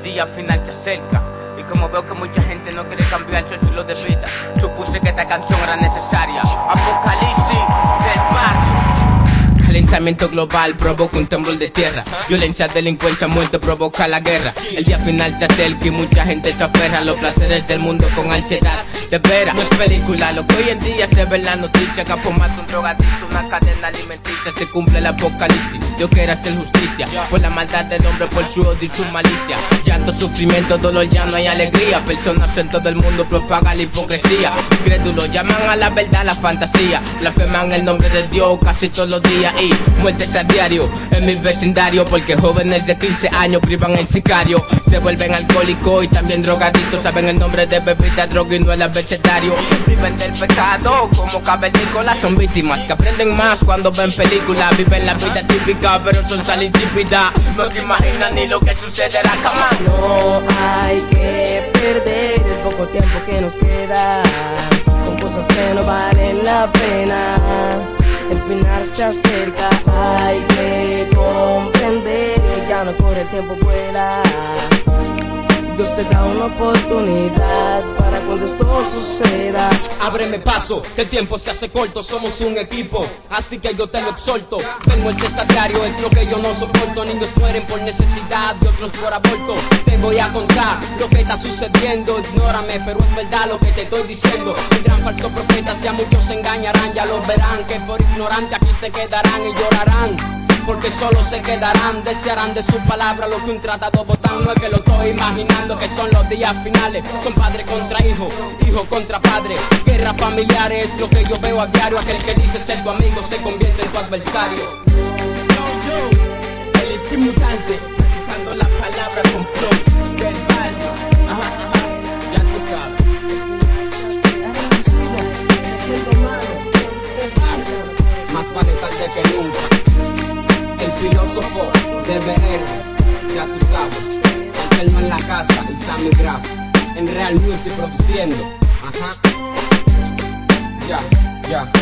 el día final se acerca. Y como veo que mucha gente no quiere cambiar su estilo de vida Supuse que esta canción era necesaria. Apocalipsis del barrio Calentamiento global provoca un temblor de tierra. Violencia, delincuencia, muerte provoca la guerra. El día final se acerca y mucha gente se aferra a los placeres del mundo con ansiedad De veras, no es película, lo que hoy en día se ve en la noticia. Capo mata un drogadicto, una cadena alimenticia. Se cumple el apocalipsis, Dios quiere hacer justicia. Por la maldad del hombre, por su odio y su malicia. Llanto, sufrimiento, dolor, ya no hay alegría. Personas en todo el mundo propagan la hipocresía. Crédulos llaman a la verdad la fantasía. Blasfeman el nombre de Dios casi todos los días muertes a diario. En mi vecindario porque jóvenes de 15 años privan en sicario. Se vuelven alcohólicos y también drogadictos. Saben el nombre de bebida, droga y no el abecedario. Viven del pecado como cavernícolas son víctimas que aprenden más cuando ven películas. Viven la vida típica pero son tan insípidas. No se imaginan ni lo que sucederá jamás. No hay que perder el poco tiempo que nos queda. Con cosas que no valen la pena. El final se acerca, hay que comprender que ya no corre el tiempo vuela. Dios te da una oportunidad para cuando esto suceda. Ábreme paso, que el tiempo se hace corto, somos un equipo, así que yo te lo exhorto. Tengo el desatario, es lo que yo no soporto. Niños mueren por necesidad y otros por aborto. Te voy a contar lo que está sucediendo, ignórame, pero es verdad lo que te estoy diciendo. El gran falso profeta, si a muchos se engañarán, ya lo verán, que por ignorante aquí se quedarán y llorarán porque solo se quedarán, desearán de su palabra lo que un tratado votan, no es que lo estoy imaginando que son los días finales, son padre contra hijo, hijo contra padre, guerra familiar es lo que yo veo a diario, aquel que dice ser tu amigo se convierte en tu adversario. Filósofo ya tú sabes, el en la casa y Sammy Graf, en Real Music produciendo, ajá, ya, ya.